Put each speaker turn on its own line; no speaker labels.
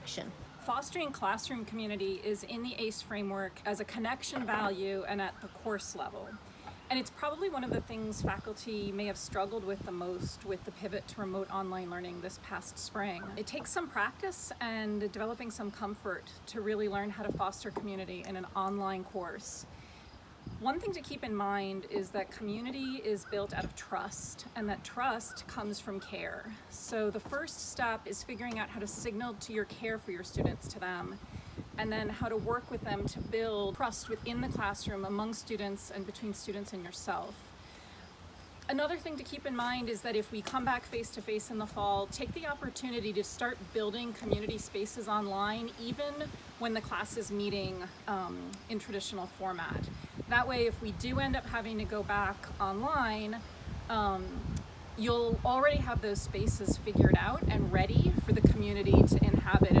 action.
Fostering classroom community is in the ACE framework as a connection value and at the course level. And it's probably one of the things faculty may have struggled with the most with the pivot to remote online learning this past spring. It takes some practice and developing some comfort to really learn how to foster community in an online course. One thing to keep in mind is that community is built out of trust and that trust comes from care. So the first step is figuring out how to signal to your care for your students to them and then how to work with them to build trust within the classroom among students and between students and yourself. Another thing to keep in mind is that if we come back face to face in the fall, take the opportunity to start building community spaces online, even when the class is meeting um, in traditional format. That way, if we do end up having to go back online, um, you'll already have those spaces figured out and ready for the community to inhabit